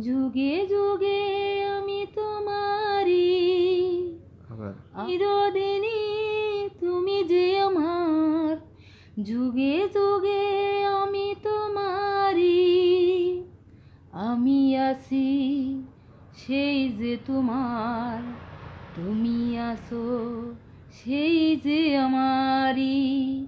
যুগে যুগে আমি তোমারি আবার? চিরদিনই তুমি যে আমার। যুগে যুগে আমি তোমারি আমি আছি সেই যে তোমার। তুমি আসো সেই যে আমারি